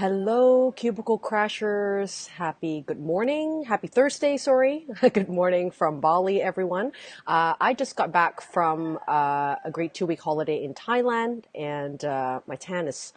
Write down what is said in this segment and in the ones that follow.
Hello, Cubicle Crashers. Happy good morning. Happy Thursday, sorry. good morning from Bali, everyone. Uh, I just got back from uh, a great two week holiday in Thailand, and uh, my tan is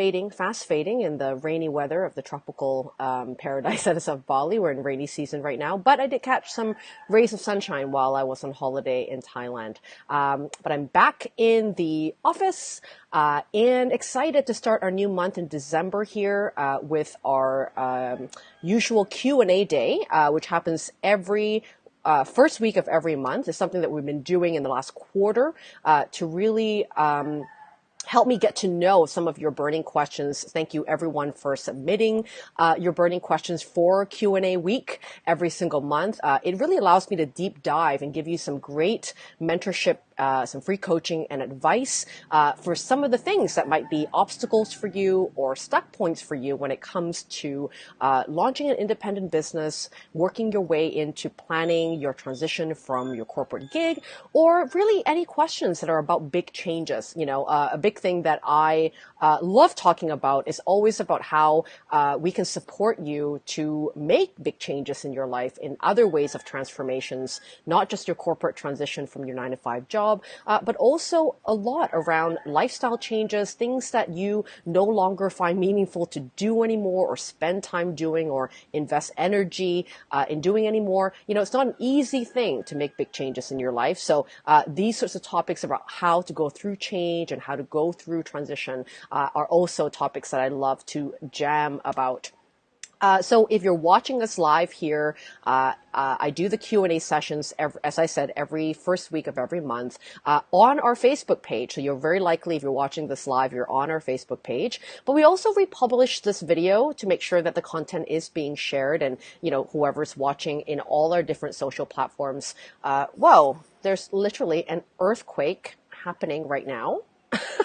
fading, fast fading in the rainy weather of the tropical um, paradise that is of Bali. We're in rainy season right now, but I did catch some rays of sunshine while I was on holiday in Thailand. Um, but I'm back in the office uh, and excited to start our new month in December here uh, with our um, usual Q and A day, uh, which happens every uh, first week of every month. Is something that we've been doing in the last quarter uh, to really. Um, help me get to know some of your burning questions. Thank you everyone for submitting uh, your burning questions for Q&A week every single month. Uh, it really allows me to deep dive and give you some great mentorship uh, some free coaching and advice uh, for some of the things that might be obstacles for you or stuck points for you when it comes to uh, launching an independent business, working your way into planning your transition from your corporate gig, or really any questions that are about big changes. You know, uh, a big thing that I uh, love talking about is always about how we can support you to make big changes in your life in other ways of transformations, not just your corporate transition from your nine to five job job, uh, but also a lot around lifestyle changes, things that you no longer find meaningful to do anymore or spend time doing or invest energy uh, in doing anymore. You know, it's not an easy thing to make big changes in your life. So uh, these sorts of topics about how to go through change and how to go through transition uh, are also topics that I love to jam about. Uh, so if you're watching us live here, uh, uh, I do the Q&A sessions, every, as I said, every first week of every month uh, on our Facebook page. So you're very likely, if you're watching this live, you're on our Facebook page. But we also republish this video to make sure that the content is being shared and, you know, whoever's watching in all our different social platforms. Uh, whoa, there's literally an earthquake happening right now.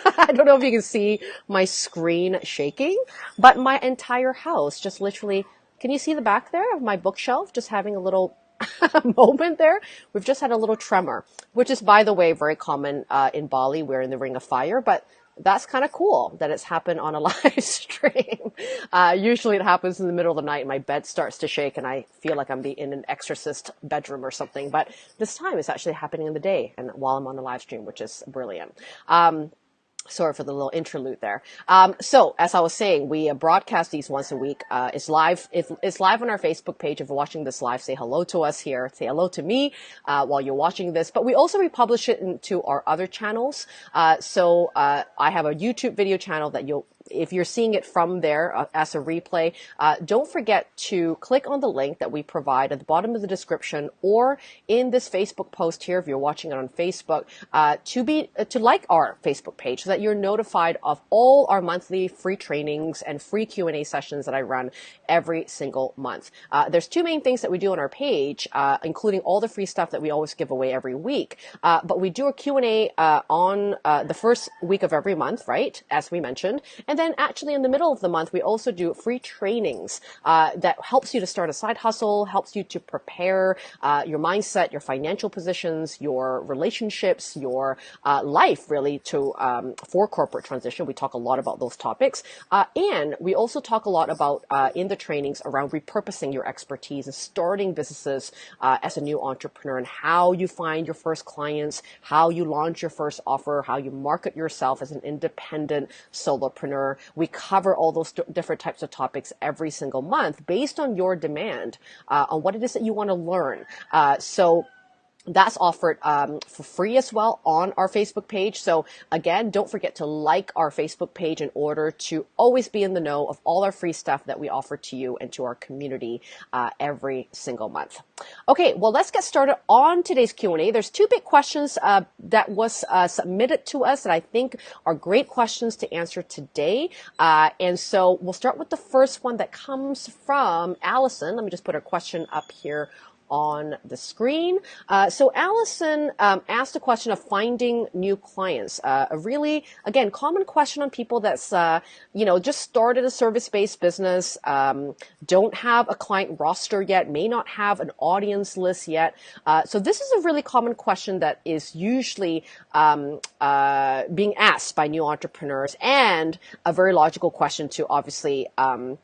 I don't know if you can see my screen shaking, but my entire house just literally, can you see the back there of my bookshelf just having a little moment there? We've just had a little tremor, which is, by the way, very common uh, in Bali. We're in the Ring of Fire, but that's kind of cool that it's happened on a live stream. Uh, usually it happens in the middle of the night and my bed starts to shake and I feel like I'm in an exorcist bedroom or something. But this time it's actually happening in the day and while I'm on the live stream, which is brilliant. Um, Sorry for the little interlude there. Um, so, as I was saying, we uh, broadcast these once a week. Uh, it's live. It's live on our Facebook page. If you're watching this live, say hello to us here. Say hello to me uh, while you're watching this. But we also republish it into our other channels. Uh, so uh, I have a YouTube video channel that you'll if you're seeing it from there uh, as a replay, uh, don't forget to click on the link that we provide at the bottom of the description or in this Facebook post here if you're watching it on Facebook uh, to be uh, to like our Facebook page so that you're notified of all our monthly free trainings and free Q&A sessions that I run every single month. Uh, there's two main things that we do on our page, uh, including all the free stuff that we always give away every week. but we do a Q&A on the first week of every month, right? As we mentioned. And and then actually in the middle of the month, we also do free trainings uh, that helps you to start a side hustle, helps you to prepare uh, your mindset, your financial positions, your relationships, your uh, life really to um, for corporate transition. We talk a lot about those topics. Uh, and we also talk a lot about uh, in the trainings around repurposing your expertise and starting businesses uh, as a new entrepreneur and how you find your first clients, how you launch your first offer, how you market yourself as an independent solopreneur we cover all those different types of topics every single month based on your demand uh, on what it is that you want to learn. Uh, so that's offered um, for free as well on our Facebook page. So again, don't forget to like our Facebook page in order to always be in the know of all our free stuff that we offer to you and to our community uh, every single month. Okay, well, let's get started on today's Q&A. There's two big questions uh, that was uh, submitted to us that I think are great questions to answer today. Uh, and so we'll start with the first one that comes from Allison. Let me just put a question up here on the screen. Uh, so Allison um, asked a question of finding new clients. Uh, a really, again, common question on people that's, uh, you know, just started a service-based business, um, don't have a client roster yet, may not have an audience list yet. Uh, so this is a really common question that is usually um, uh, being asked by new entrepreneurs and a very logical question to obviously um,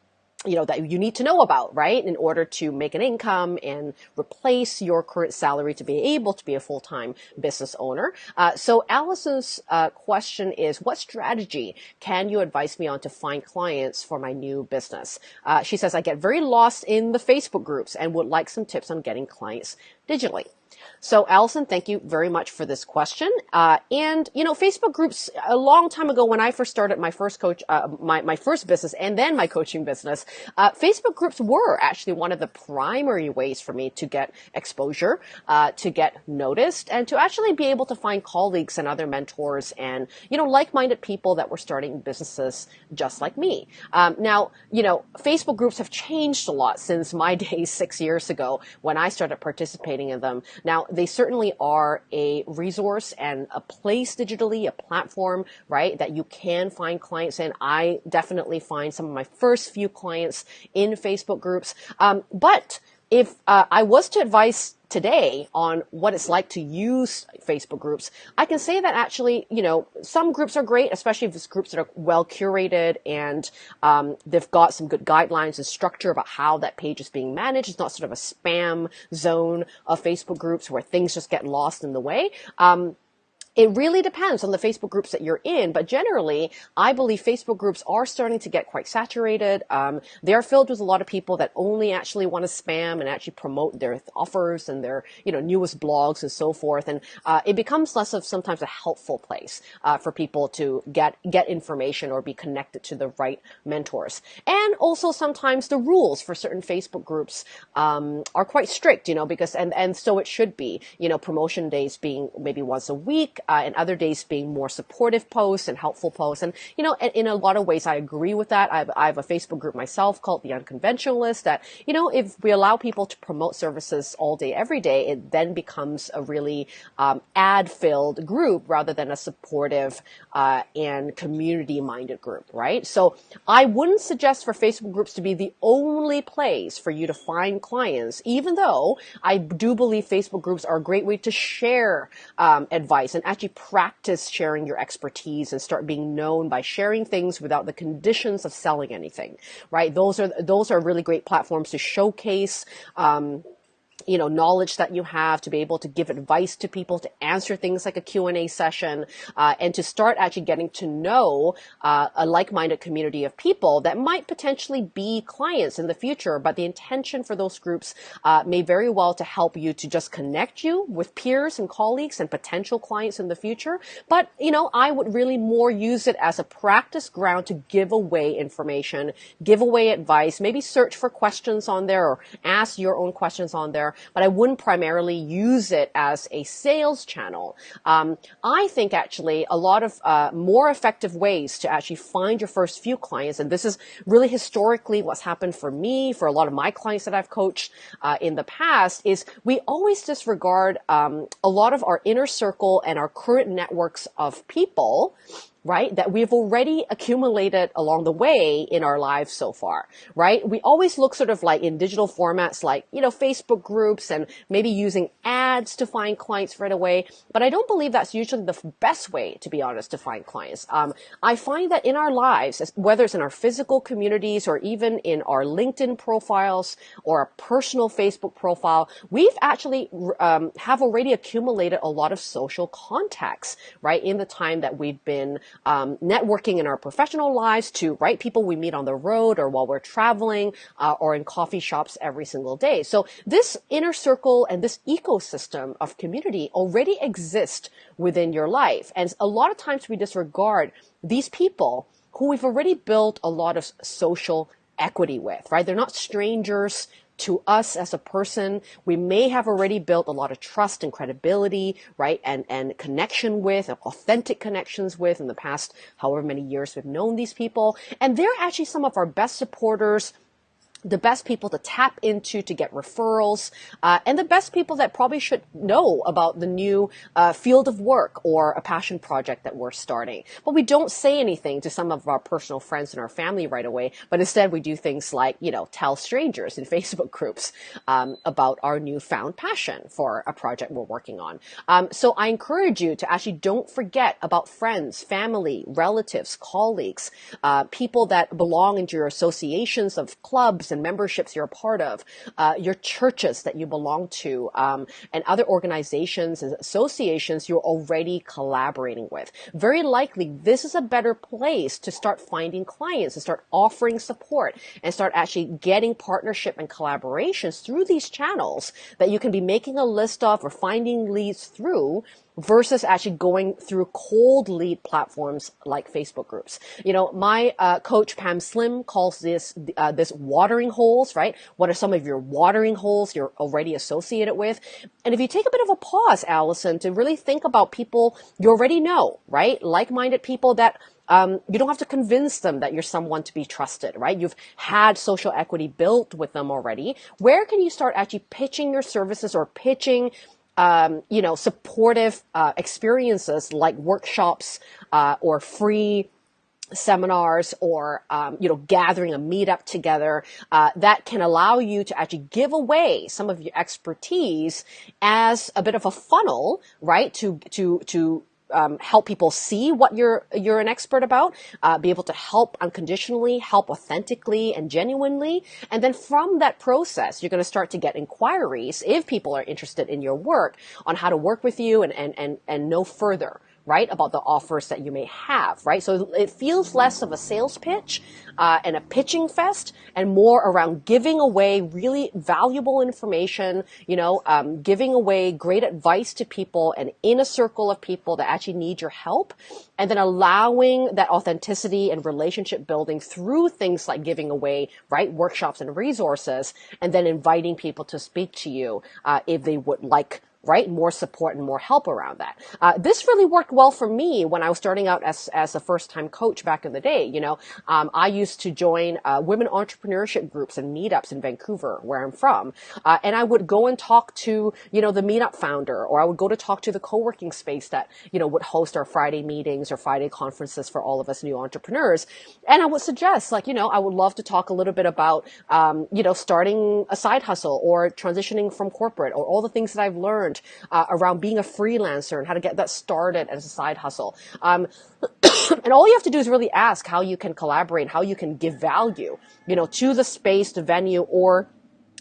you know, that you need to know about, right? In order to make an income and replace your current salary to be able to be a full-time business owner. Uh, so Allison's uh, question is, what strategy can you advise me on to find clients for my new business? Uh, she says, I get very lost in the Facebook groups and would like some tips on getting clients digitally. So Allison, thank you very much for this question. Uh, and you know, Facebook groups a long time ago when I first started my first coach, uh, my my first business, and then my coaching business, uh, Facebook groups were actually one of the primary ways for me to get exposure, uh, to get noticed, and to actually be able to find colleagues and other mentors and you know like-minded people that were starting businesses just like me. Um, now, you know, Facebook groups have changed a lot since my days six years ago when I started participating in them. Now, they certainly are a resource and a place digitally, a platform, right, that you can find clients in. I definitely find some of my first few clients in Facebook groups. Um, but if uh, I was to advise today on what it's like to use Facebook groups, I can say that actually, you know, some groups are great, especially if it's groups that are well curated and um, they've got some good guidelines and structure about how that page is being managed. It's not sort of a spam zone of Facebook groups where things just get lost in the way. Um, it really depends on the Facebook groups that you're in, but generally, I believe Facebook groups are starting to get quite saturated. Um, they're filled with a lot of people that only actually want to spam and actually promote their offers and their, you know, newest blogs and so forth. And uh, it becomes less of sometimes a helpful place uh, for people to get get information or be connected to the right mentors. And also sometimes the rules for certain Facebook groups um, are quite strict, you know, because and and so it should be, you know, promotion days being maybe once a week uh, and other days being more supportive posts and helpful posts. And, you know, in, a lot of ways, I agree with that. I have, I have a Facebook group myself called The Unconventionalist that, you know, if we allow people to promote services all day, every day, it then becomes a really um, ad filled group rather than a supportive uh, and community minded group, right? So I wouldn't suggest for Facebook groups to be the only place for you to find clients, even though I do believe Facebook groups are a great way to share um, advice and actually practice sharing your expertise and start being known by sharing things without the conditions of selling anything, right? Those are, those are really great platforms to showcase, um, you know, knowledge that you have to be able to give advice to people, to answer things like a Q&A session, uh, and to start actually getting to know uh, a like-minded community of people that might potentially be clients in the future. But the intention for those groups uh, may very well to help you to just connect you with peers and colleagues and potential clients in the future. But, you know, I would really more use it as a practice ground to give away information, give away advice, maybe search for questions on there or ask your own questions on there but I wouldn't primarily use it as a sales channel. Um, I think actually a lot of uh, more effective ways to actually find your first few clients, and this is really historically what's happened for me, for a lot of my clients that I've coached uh, in the past, is we always disregard um, a lot of our inner circle and our current networks of people right? That we've already accumulated along the way in our lives so far, right? We always look sort of like in digital formats like, you know, Facebook groups and maybe using ads to find clients right away. But I don't believe that's usually the best way, to be honest, to find clients. Um, I find that in our lives, whether it's in our physical communities or even in our LinkedIn profiles or a personal Facebook profile, we've actually um, have already accumulated a lot of social contacts, right? In the time that we've been um, networking in our professional lives to right people we meet on the road or while we're traveling uh, or in coffee shops every single day. So this inner circle and this ecosystem of community already exists within your life. And a lot of times we disregard these people who we've already built a lot of social equity with, right? They're not strangers to us as a person. We may have already built a lot of trust and credibility, right? And, and connection with, authentic connections with in the past, however many years we've known these people. And they're actually some of our best supporters, the best people to tap into to get referrals, uh, and the best people that probably should know about the new uh, field of work or a passion project that we're starting. But we don't say anything to some of our personal friends and our family right away, but instead we do things like, you know, tell strangers in Facebook groups um, about our newfound passion for a project we're working on. Um, so I encourage you to actually don't forget about friends, family, relatives, colleagues, uh, people that belong into your associations of clubs and memberships you're a part of, uh, your churches that you belong to, um, and other organizations and associations you're already collaborating with. Very likely, this is a better place to start finding clients, to start offering support, and start actually getting partnership and collaborations through these channels that you can be making a list of or finding leads through versus actually going through cold lead platforms like Facebook groups. You know, my uh, coach Pam Slim calls this uh, this watering holes, right? What are some of your watering holes you're already associated with? And if you take a bit of a pause, Allison, to really think about people you already know, right? Like-minded people that um, you don't have to convince them that you're someone to be trusted, right? You've had social equity built with them already. Where can you start actually pitching your services or pitching um, you know, supportive uh, experiences like workshops uh, or free seminars or um, you know gathering a meetup together uh, that can allow you to actually give away some of your expertise as a bit of a funnel right to to to um, help people see what you're you're an expert about, uh, be able to help unconditionally, help authentically and genuinely, and then from that process, you're going to start to get inquiries if people are interested in your work on how to work with you and and and, and know further right, about the offers that you may have, right? So it feels less of a sales pitch uh, and a pitching fest and more around giving away really valuable information, you know, um, giving away great advice to people and in a circle of people that actually need your help and then allowing that authenticity and relationship building through things like giving away, right, workshops and resources and then inviting people to speak to you uh, if they would like right? More support and more help around that. Uh, this really worked well for me when I was starting out as, as a first time coach back in the day. You know, um, I used to join uh, women entrepreneurship groups and meetups in Vancouver, where I'm from. Uh, and I would go and talk to, you know, the meetup founder, or I would go to talk to the co working space that, you know, would host our Friday meetings or Friday conferences for all of us new entrepreneurs. And I would suggest, like, you know, I would love to talk a little bit about, um, you know, starting a side hustle or transitioning from corporate or all the things that I've learned learned uh, around being a freelancer and how to get that started as a side hustle. Um, and all you have to do is really ask how you can collaborate, how you can give value, you know, to the space, the venue, or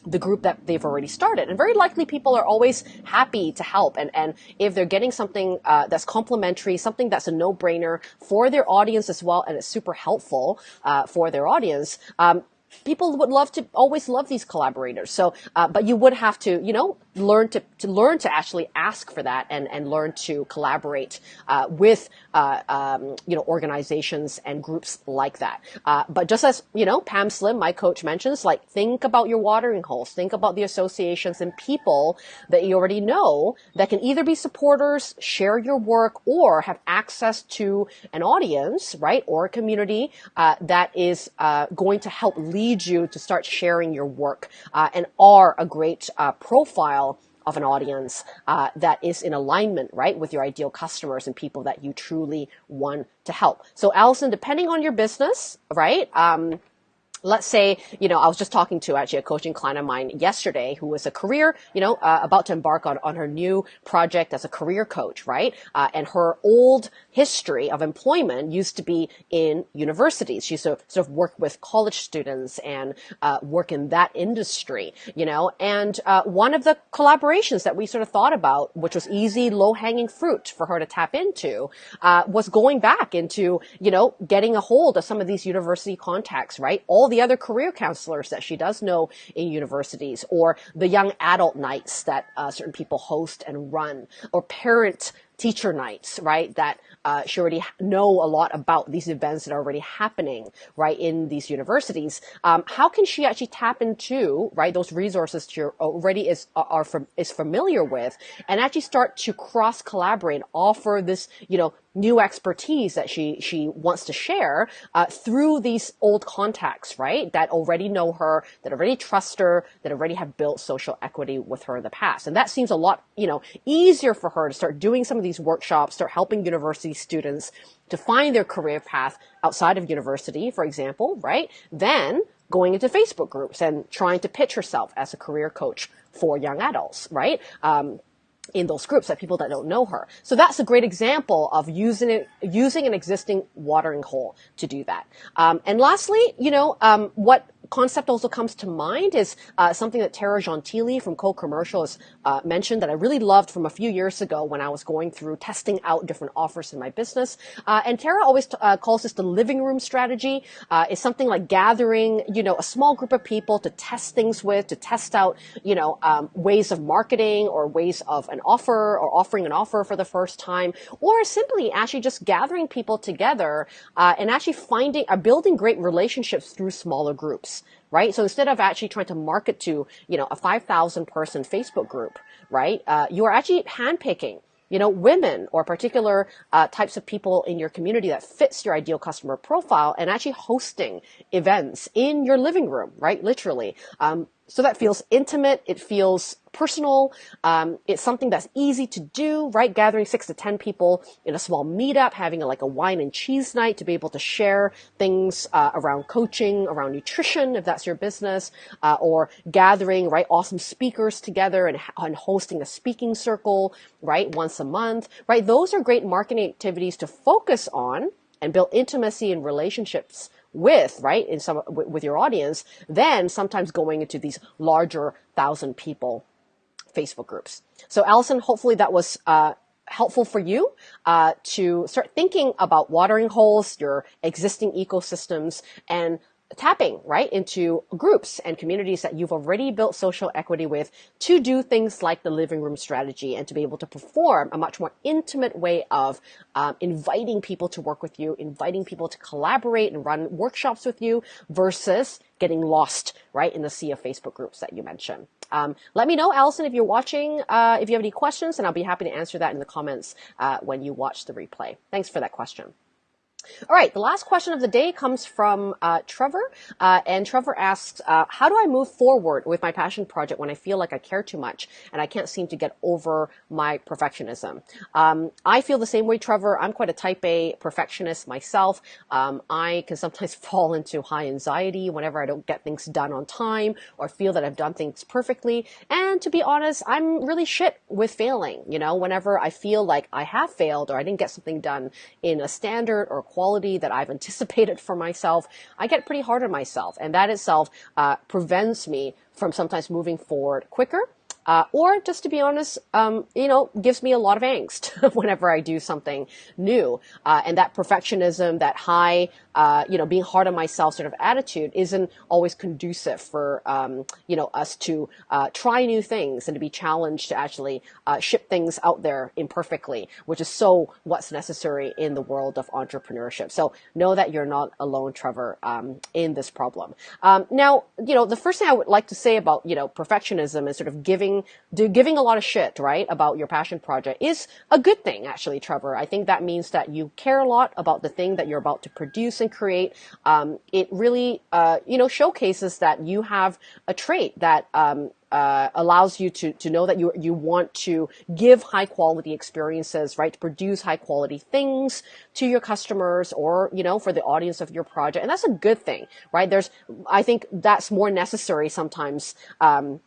the group that they've already started. And very likely people are always happy to help. And, and if they're getting something uh, that's complimentary, something that's a no-brainer for their audience as well, and it's super helpful uh, for their audience, um, people would love to always love these collaborators. So, uh, but you would have to, you know, learn to, to learn to actually ask for that and, and learn to collaborate uh, with uh, um, you know organizations and groups like that. Uh, but just as you know, Pam Slim, my coach mentions, like think about your watering holes, think about the associations and people that you already know that can either be supporters, share your work, or have access to an audience, right, or a community uh, that is uh, going to help lead you to start sharing your work and are a great profile profile of an audience uh, that is in alignment, right, with your ideal customers and people that you truly want to help. So, Allison, depending on your business, right, um, let's say, you know, I was just talking to actually a coaching client of mine yesterday who was a career, you know, uh, about to embark on, on her new project as a career coach, right? Uh, and her old history of employment used to be in universities. She sort of, sort of worked with college students and uh, work in that industry, you know, and uh, one of the collaborations that we sort of thought about, which was easy, low hanging fruit for her to tap into, uh, was going back into, you know, getting a hold of some of these university contacts, right? All the other career counselors that she does know in universities or the young adult nights that uh, certain people host and run or parent teacher nights, right? That uh, she already know a lot about these events that are already happening, right, in these universities. Um, how can she actually tap into, right, those resources she already is are, from is familiar with, and actually start to cross collaborate, offer this, you know, new expertise that she she wants to share uh, through these old contacts, right? That already know her, that already trust her, that already have built social equity with her in the past, and that seems a lot you know easier for her to start doing some of these workshops, start helping university students to find their career path outside of university, for example, right? Then going into Facebook groups and trying to pitch herself as a career coach for young adults, right? Um, in those groups that people that don't know her. So that's a great example of using it, using an existing watering hole to do that. Um, and lastly, you know, um, what concept also comes to mind is uh, something that Tara Gentile from Co-Commercial has uh, mentioned that I really loved from a few years ago when I was going through testing out different offers in my business. Uh, and Tara always t- uh, calls this the living room strategy. Uh, it's something like gathering, you know, a small group of people to test things with, to test out, you know, um, ways of marketing or ways of an offer or offering an offer for the first time, or simply actually just gathering people together uh, and actually finding, or building great relationships through smaller groups right? So instead of actually trying to market to, you know, a 5,000 person Facebook group, right? Uh, you are actually handpicking you know, women or particular uh, types of people in your community that fits your ideal customer profile and actually hosting events in your living room, right? Literally. Um, so that feels intimate. It feels personal. Um, it's something that's easy to do, right? Gathering six to 10 people in a small meetup, having a, like a wine and cheese night to be able to share things uh, around coaching, around nutrition, if that's your business, uh, or gathering, right? Awesome speakers together and, and hosting a speaking circle, right? Once a month, right? Those are great marketing activities to focus on and build intimacy and relationships with, right, in some, with your audience, then sometimes going into these larger thousand people Facebook groups. So Allison, hopefully that was, uh, helpful for you uh, to start thinking about watering holes, your existing ecosystems, and tapping right into groups and communities that you've already built social equity with to do things like the living room strategy and to be able to perform a much more intimate way of um, inviting people to work with you, inviting people to collaborate and run workshops with you versus getting lost right in the sea of Facebook groups that you mentioned. Um, let me know, Allison, if you're watching, uh, if you have any questions, and I'll be happy to answer that in the comments uh, when you watch the replay. Thanks for that question. All right, the last question of the day comes from uh, Trevor, uh, and Trevor asks, uh, "How do I move forward with my passion project when I feel like I care too much and I can't seem to get over my perfectionism?" Um, I feel the same way, Trevor. I'm quite a Type A perfectionist myself. Um, I can sometimes fall into high anxiety whenever I don't get things done on time or feel that I've done things perfectly. And to be honest, I'm really shit with failing. You know, whenever I feel like I have failed or I didn't get something done in a standard or quality that I've anticipated for myself, I get pretty hard on myself. And that itself uh, prevents me from sometimes moving forward quicker uh, or just to be honest, um, you know, gives me a lot of angst whenever I do something new. Uh, and that perfectionism, that high, uh, you know, being hard on myself sort of attitude isn't always conducive for, um, you know, us to uh, try new things and to be challenged to actually uh, ship things out there imperfectly, which is so what's necessary in the world of entrepreneurship. So know that you're not alone, Trevor, um, in this problem. Um, now, you know, the first thing I would like to say about, you know, perfectionism and sort of giving giving giving a lot of shit, right, about your passion project is a good thing, actually, Trevor. I think that means that you care a lot about the thing that you're about to produce and create. Um, it really, uh, you know, showcases that you have a trait that um, uh, allows you to to know that you you want to give high quality experiences, right? To produce high quality things to your customers or you know for the audience of your project, and that's a good thing, right? There's, I think that's more necessary sometimes. Um,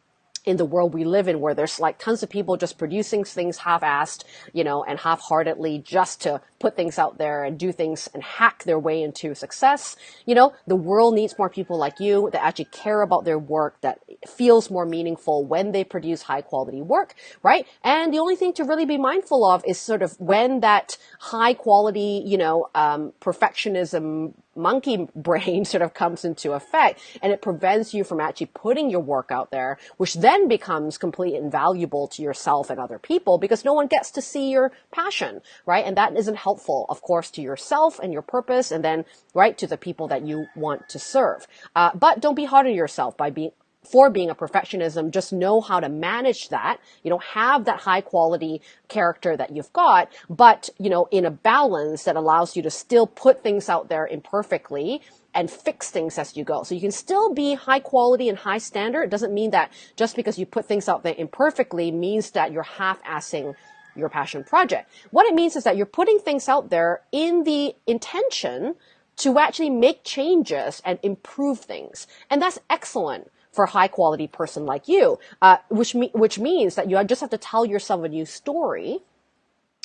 in the world we live in where there's like tons of people just producing things half-assed, you know, and half-heartedly just to put things out there and do things and hack their way into success. You know, the world needs more people like you that actually care about their work, that feels more meaningful when they produce high quality work, right? And the only thing to really be mindful of is sort of when that high quality, you know, um, perfectionism monkey brain sort of comes into effect and it prevents you from actually putting your work out there, which then becomes completely invaluable to yourself and other people because no one gets to see your passion, right? And that isn't helpful, of course, to yourself and your purpose and then, right, to the people that you want to serve. Uh, but don't be hard on yourself by being for being a perfectionism, just know how to manage that. You know, have that high quality character that you've got, but, you know, in a balance that allows you to still put things out there imperfectly and fix things as you go. So you can still be high quality and high standard. It doesn't mean that just because you put things out there imperfectly means that you're half-assing your passion project. What it means is that you're putting things out there in the intention to actually make changes and improve things. And that's excellent for a high quality person like you, uh, which, me- which means that you just have to tell yourself a new story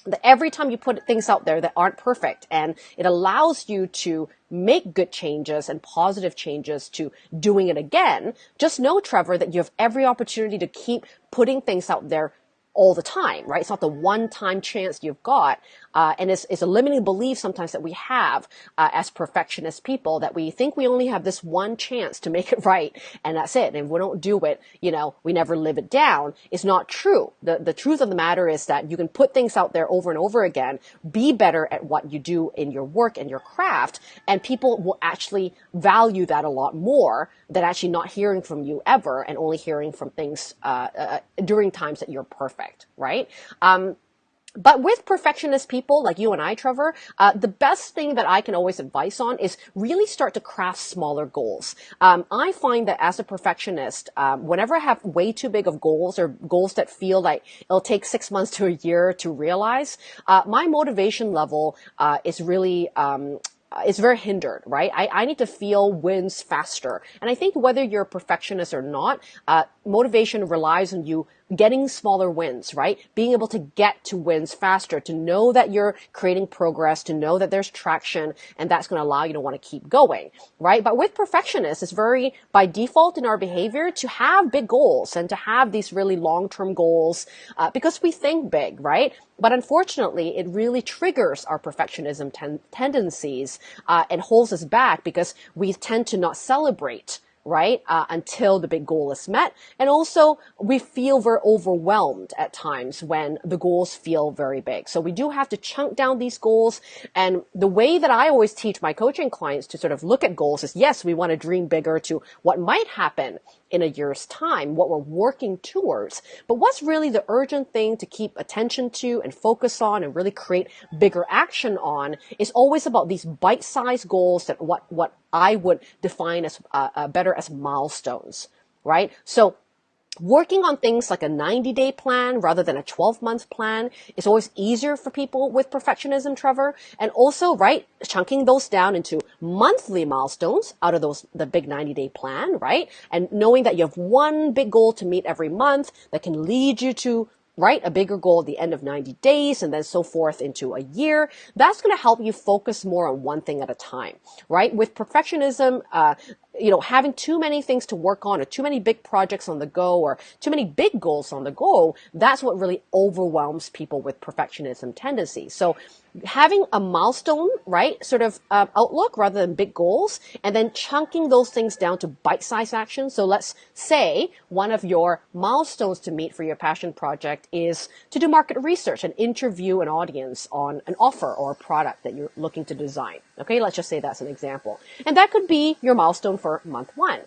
that every time you put things out there that aren't perfect and it allows you to make good changes and positive changes to doing it again, just know, Trevor, that you have every opportunity to keep putting things out there all the time, right? It's not the one time chance you've got. Uh, and it's, it's, a limiting belief sometimes that we have uh, as perfectionist people that we think we only have this one chance to make it right and that's it. And if we don't do it, you know, we never live it down. It's not true. The, the truth of the matter is that you can put things out there over and over again, be better at what you do in your work and your craft, and people will actually value that a lot more than actually not hearing from you ever and only hearing from things uh, uh during times that you're perfect, right? Um, but with perfectionist people like you and I, Trevor, uh, the best thing that I can always advise on is really start to craft smaller goals. Um, I find that as a perfectionist, um, whenever I have way too big of goals or goals that feel like it'll take six months to a year to realize, uh, my motivation level uh, is really um, it's very hindered, right? I, I need to feel wins faster. And I think whether you're a perfectionist or not, uh, motivation relies on you getting smaller wins, right? Being able to get to wins faster, to know that you're creating progress, to know that there's traction, and that's going to allow you to want to keep going, right? But with perfectionists, it's very by default in our behavior to have big goals and to have these really long-term goals uh, because we think big, right? But unfortunately, it really triggers our perfectionism ten- tendencies uh, and holds us back because we tend to not celebrate right? Uh, until the big goal is met. And also we feel very overwhelmed at times when the goals feel very big. So we do have to chunk down these goals. And the way that I always teach my coaching clients to sort of look at goals is yes, we want to dream bigger to what might happen in a year's time, what we're working towards. But what's really the urgent thing to keep attention to and focus on and really create bigger action on is always about these bite-sized goals that what, what I would define as uh, uh, better as milestones, right? So working on things like a 90 day plan rather than a 12 month plan is always easier for people with perfectionism, Trevor. And also, right, chunking those down into monthly milestones out of those, the big 90 day plan, right? And knowing that you have one big goal to meet every month that can lead you to right? A bigger goal at the end of 90 days and then so forth into a year. That's going to help you focus more on one thing at a time, right? With perfectionism, uh, you know, having too many things to work on or too many big projects on the go or too many big goals on the go, that's what really overwhelms people with perfectionism tendencies. So having a milestone, right, sort of uh, outlook rather than big goals, and then chunking those things down to bite-sized actions. So let's say one of your milestones to meet for your passion project is to do market research and interview an audience on an offer or a product that you're looking to design. Okay, let's just say that's an example. And that could be your milestone for month one.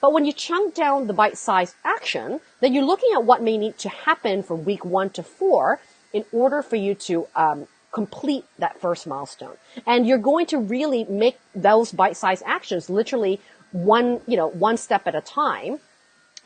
But when you chunk down the bite-sized action, then you're looking at what may need to happen from week one to four in order for you to um, complete that first milestone. And you're going to really make those bite-sized actions literally one, you know, one step at a time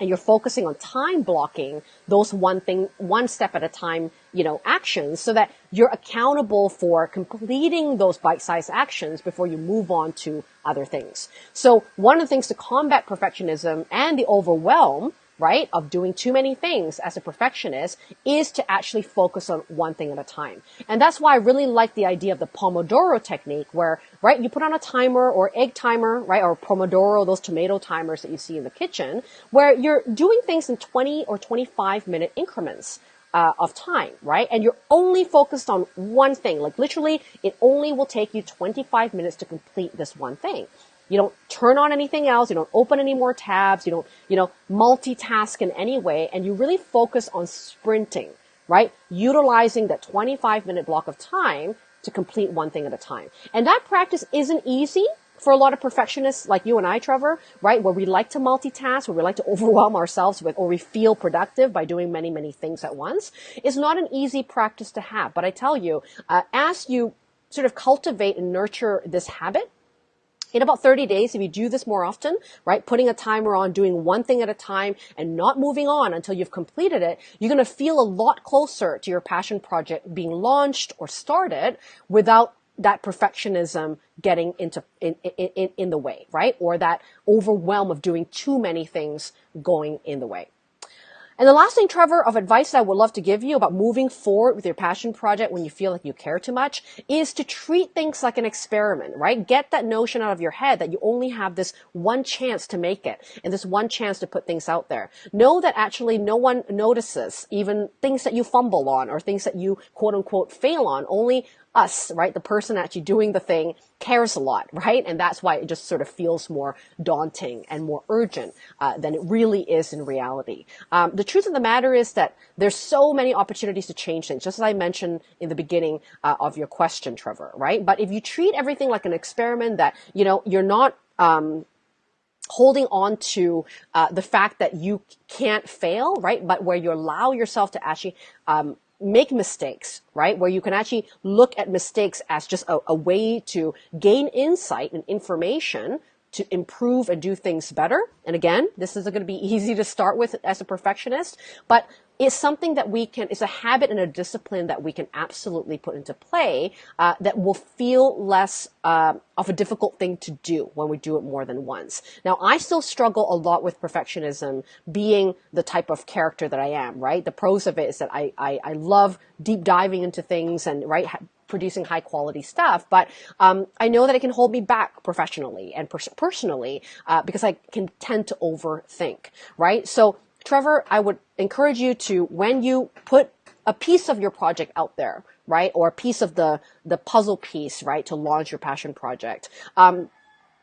and you're focusing on time blocking those one thing, one step at a time, you know, actions so that you're accountable for completing those bite-sized actions before you move on to other things. So one of the things to combat perfectionism and the overwhelm right, of doing too many things as a perfectionist is to actually focus on one thing at a time. And that's why I really like the idea of the Pomodoro technique where, right, you put on a timer or egg timer, right, or Pomodoro, those tomato timers that you see in the kitchen, where you're doing things in 20 or 25 minute increments. Uh, of time, right? And you're only focused on one thing. Like literally, it only will take you 25 minutes to complete this one thing. You don't turn on anything else. You don't open any more tabs. You don't, you know, multitask in any way. And you really focus on sprinting, right? Utilizing that 25 minute block of time to complete one thing at a time. And that practice isn't easy for a lot of perfectionists like you and I, Trevor, right? Where we like to multitask, where we like to overwhelm ourselves with, or we feel productive by doing many, many things at once is not an easy practice to have. But I tell you, uh, as you sort of cultivate and nurture this habit, in about 30 days, if you do this more often, right, putting a timer on, doing one thing at a time and not moving on until you've completed it, you're going to feel a lot closer to your passion project being launched or started without that perfectionism getting into in, in, in the way, right? Or that overwhelm of doing too many things going in the way. And the last thing, Trevor, of advice that I would love to give you about moving forward with your passion project when you feel like you care too much is to treat things like an experiment, right? Get that notion out of your head that you only have this one chance to make it and this one chance to put things out there. Know that actually no one notices even things that you fumble on or things that you quote unquote fail on. Only us, right? The person actually doing the thing cares a lot, right? And that's why it just sort of feels more daunting and more urgent uh, than it really is in reality. Um, the truth of the matter is that there's so many opportunities to change things, just as I mentioned in the beginning uh, of your question, Trevor, right? But if you treat everything like an experiment that, you know, you're not, um, holding on to uh, the fact that you can't fail, right? But where you allow yourself to actually um, make mistakes, right? Where you can actually look at mistakes as just a, a way to gain insight and information to improve and do things better. And again, this isn't going to be easy to start with as a perfectionist, but it's something that we can, it's a habit and a discipline that we can absolutely put into play uh, that will feel less uh, of a difficult thing to do when we do it more than once. Now, I still struggle a lot with perfectionism being the type of character that I am, right? The pros of it is that I, I, I love deep diving into things and, right, producing high quality stuff. But um, I know that it can hold me back professionally and pers- personally uh, because I can tend to overthink, right? So Trevor, I would encourage you to, when you put a piece of your project out there, right, or a piece of the, the puzzle piece, right, to launch your passion project, um,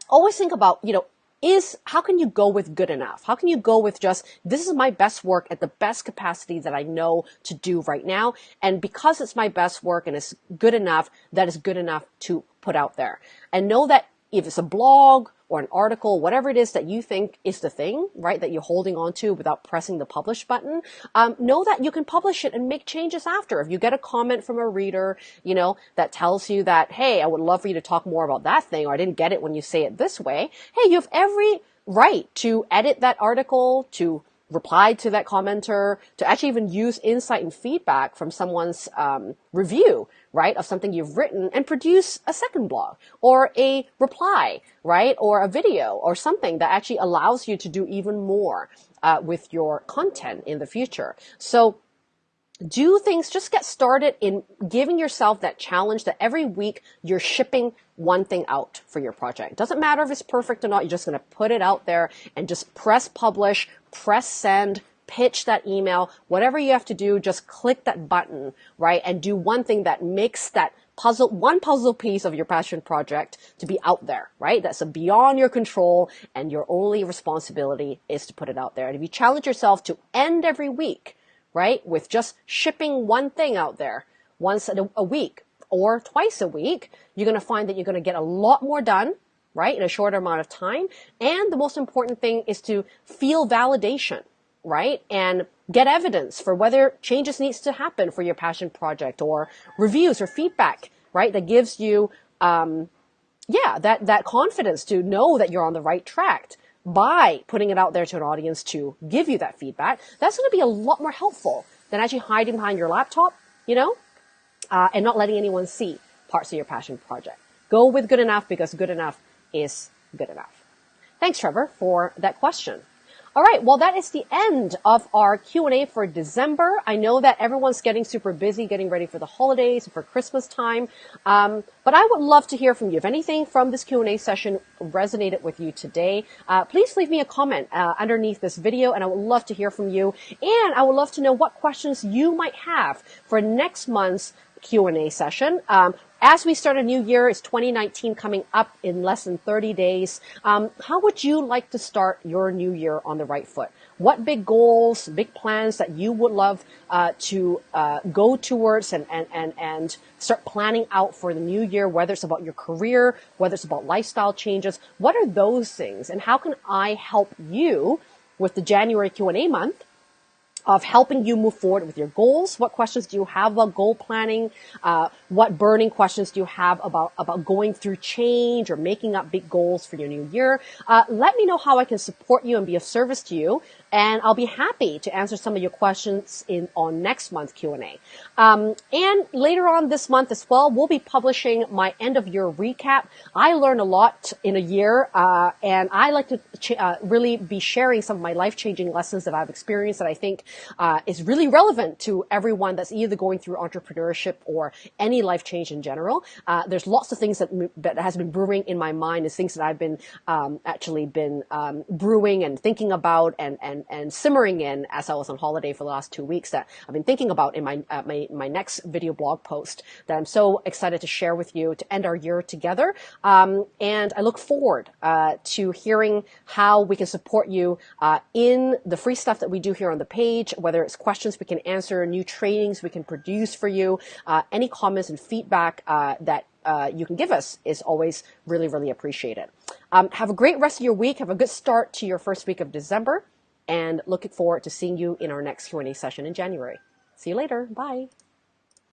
always think about, you know, is how can you go with good enough? How can you go with just this is my best work at the best capacity that I know to do right now? And because it's my best work and it's good enough, that is good enough to put out there. And know that if it's a blog or an article, whatever it is that you think is the thing, right, that you're holding on to without pressing the publish button, um, know that you can publish it and make changes after. If you get a comment from a reader, you know, that tells you that, hey, I would love for you to talk more about that thing, or I didn't get it when you say it this way, hey, you have every right to edit that article, to reply to that commenter, to actually even use insight and feedback from someone's um, review, right, of something you've written and produce a second blog or a reply, right, or a video or something that actually allows you to do even more uh, with your content in the future. So do things, just get started in giving yourself that challenge that every week you're shipping one thing out for your project. Doesn't matter if it's perfect or not, you're just going to put it out there and just press publish, press send, pitch that email, whatever you have to do, just click that button, right? And do one thing that makes that puzzle, one puzzle piece of your passion project to be out there, right? That's beyond your control and your only responsibility is to put it out there. And if you challenge yourself to end every week, right? With just shipping one thing out there once a, week or twice a week, you're going to find that you're going to get a lot more done, right? In a shorter amount of time. And the most important thing is to feel validation, right? And get evidence for whether changes needs to happen for your passion project or reviews or feedback, right? That gives you, um, yeah, that, that confidence to know that you're on the right track by putting it out there to an audience to give you that feedback, that's going to be a lot more helpful than actually hiding behind your laptop, you know, uh, and not letting anyone see parts of your passion project. Go with good enough because good enough is good enough. Thanks, Trevor, for that question. All right. Well, that is the end of our Q&A for December. I know that everyone's getting super busy getting ready for the holidays for Christmas time. Um, but I would love to hear from you. If anything from this Q&A session resonated with you today, uh, please leave me a comment uh, underneath this video and I would love to hear from you. And I would love to know what questions you might have for next month's Q&A session. Um, as we start a new year, it's 2019 coming up in less than 30 days. Um, how would you like to start your new year on the right foot? What big goals, big plans that you would love uh, to uh, go towards and, and, and, and start planning out for the new year, whether it's about your career, whether it's about lifestyle changes? What are those things? And how can I help you with the January Q&A month of helping you move forward with your goals. What questions do you have about goal planning? Uh, what burning questions do you have about, about going through change or making up big goals for your new year? Uh, let me know how I can support you and be of service to you and I'll be happy to answer some of your questions in on next month's Q&A. Um, and later on this month as well, we'll be publishing my end of year recap. I learned a lot in a year, uh, and I like to uh, really be sharing some of my life changing lessons that I've experienced that I think uh, is really relevant to everyone that's either going through entrepreneurship or any life change in general. Uh, there's lots of things that that has been brewing in my mind, is things that I've been um, actually been um, brewing and thinking about and and and, and simmering in as I was on holiday for the last two weeks that I've been thinking about in my, uh, my, my next video blog post that I'm so excited to share with you to end our year together. Um, and I look forward uh, to hearing how we can support you uh, in the free stuff that we do here on the page, whether it's questions we can answer, new trainings we can produce for you, uh, any comments and feedback uh, that uh, you can give us is always really, really appreciated. Um, have a great rest of your week. Have a good start to your first week of December and looking forward to seeing you in our next Q&A session in January. See you later. Bye.